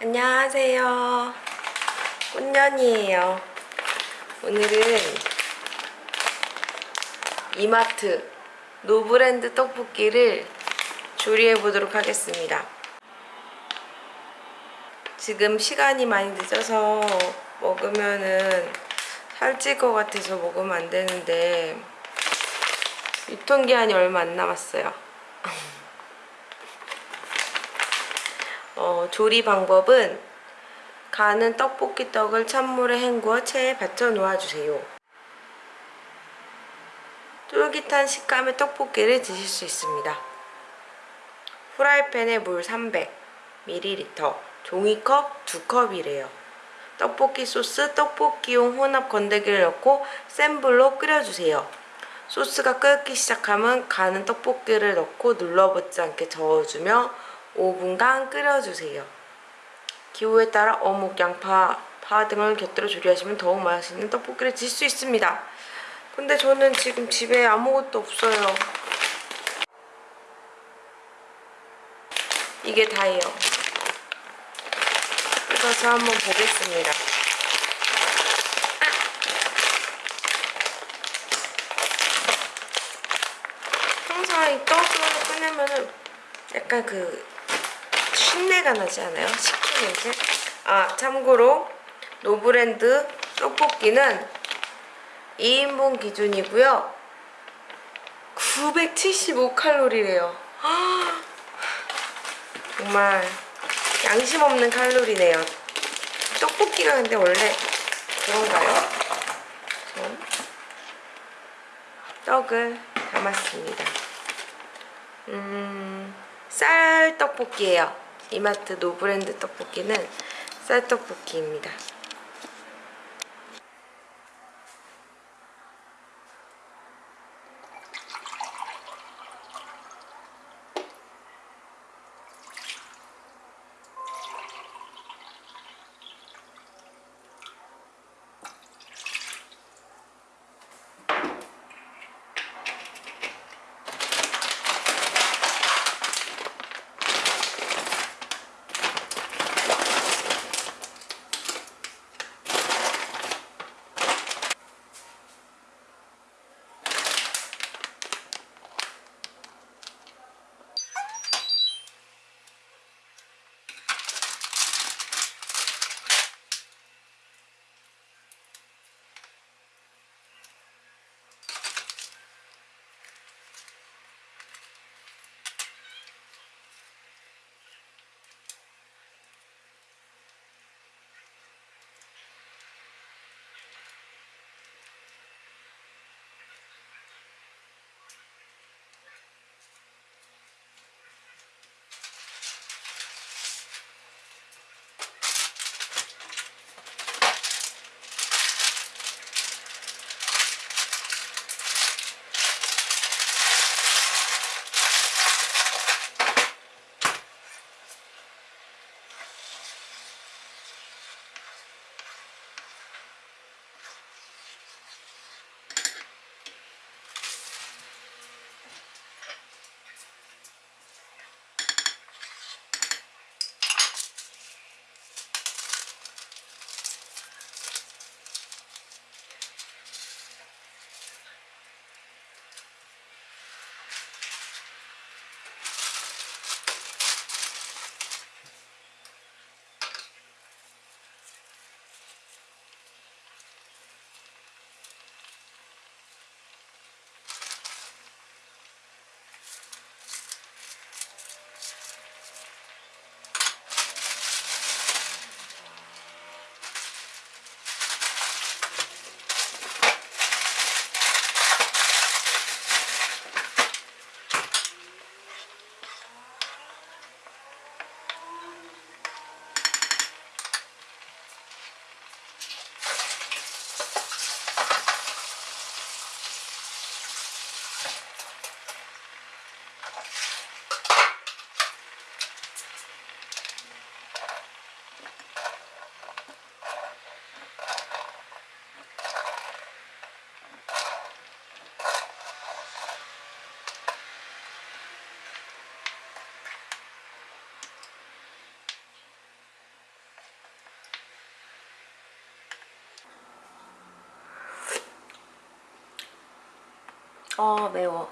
안녕하세요. 꽃년이에요. 오늘은 이마트 노브랜드 떡볶이를 조리해 보도록 하겠습니다. 지금 시간이 많이 늦어서 먹으면은 살찔 것 같아서 먹으면 안 되는데 유통기한이 얼마 안 남았어요. 어, 조리 방법은 가는 떡볶이 떡을 찬물에 헹구어 체에 받쳐 놓아주세요. 쫄깃한 식감의 떡볶이를 드실 수 있습니다. 프라이팬에 물 300ml, 종이컵 2컵이래요. 떡볶이 소스, 떡볶이용 혼합 건더기를 넣고 센 불로 끓여주세요. 소스가 끓기 시작하면 가는 떡볶이를 넣고 눌러붙지 않게 저어주며 5분간 끓여주세요. 기호에 따라 어묵, 양파, 파 등을 곁들여 조리하시면 더욱 맛있는 떡볶이를 드실 수 있습니다. 근데 저는 지금 집에 아무것도 없어요. 이게 다예요. 뜯어서 한번 보겠습니다. 항상 이 떡을 꺼내면은 약간 그 신내가 나지 않아요? 식초 냄새? 아 참고로 노브랜드 떡볶이는 2인분 기준이고요 975칼로리래요 정말 양심 없는 칼로리네요 떡볶이가 근데 원래 그런가요? 전 떡을 담았습니다 음, 쌀 떡볶이에요. 이마트 노브랜드 떡볶이는 쌀 떡볶이입니다. 어 매워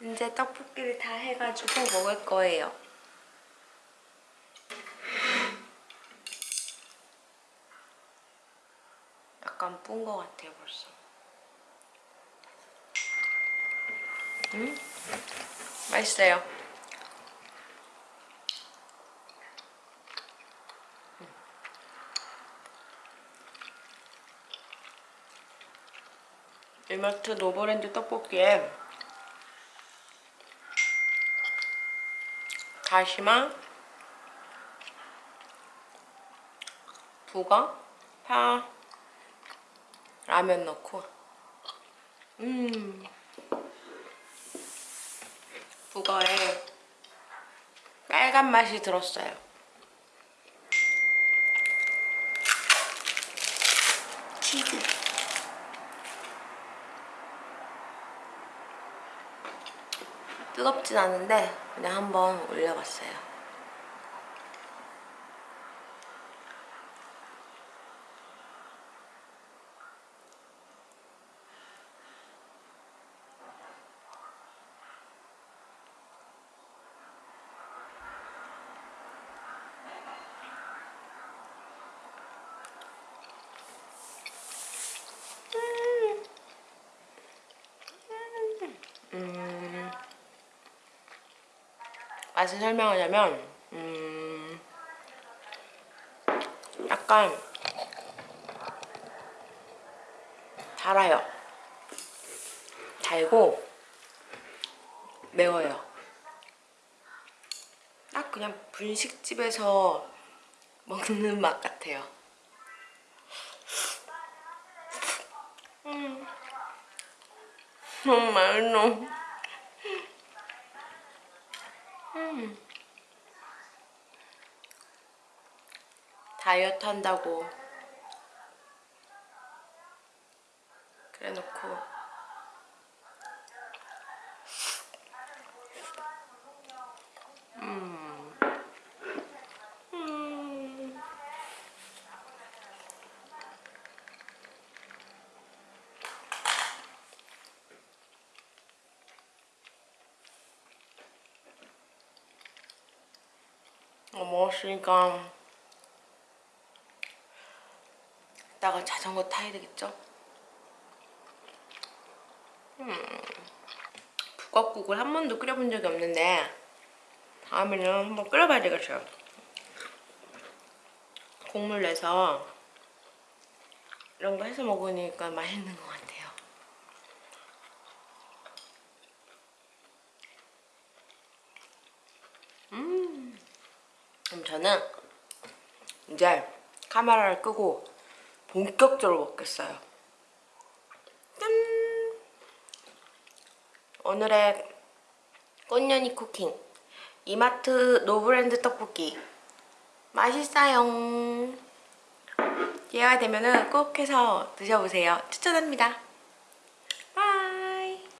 이제 떡볶이를 다 해가지고 먹을 거예요. 약간 뿐거 같아요, 벌써. 음? 맛있어요. 이마트 노브랜드 떡볶이에 다시마, 북어, 파, 라면 넣고 음 북어에 빨간 맛이 들었어요. 치즈 뜨겁진 않은데 그냥 한번 올려봤어요. 음, 맛을 설명하자면 음, 약간 달아요. 달고 매워요. 딱 그냥 분식집에서 먹는 맛 같아요. 음. 너무 맛있어. 음. 다이어트 한다고 그래 놓고 음. 음. 어, 먹었으니까 이따가 자전거 타야 되겠죠? 북엇국을 한 번도 끓여본 적이 없는데 다음에는 한번 끓여봐야 되겠어요. 국물 내서 이런 거 해서 먹으니까 맛있는 것 같아요. 음, 그럼 저는 이제 카메라를 끄고 본격적으로 먹겠어요. 짠! 오늘의 꽃년이 쿠킹 이마트 노브랜드 떡볶이 맛있어요. 기회가 되면 꼭 해서 드셔보세요. 추천합니다.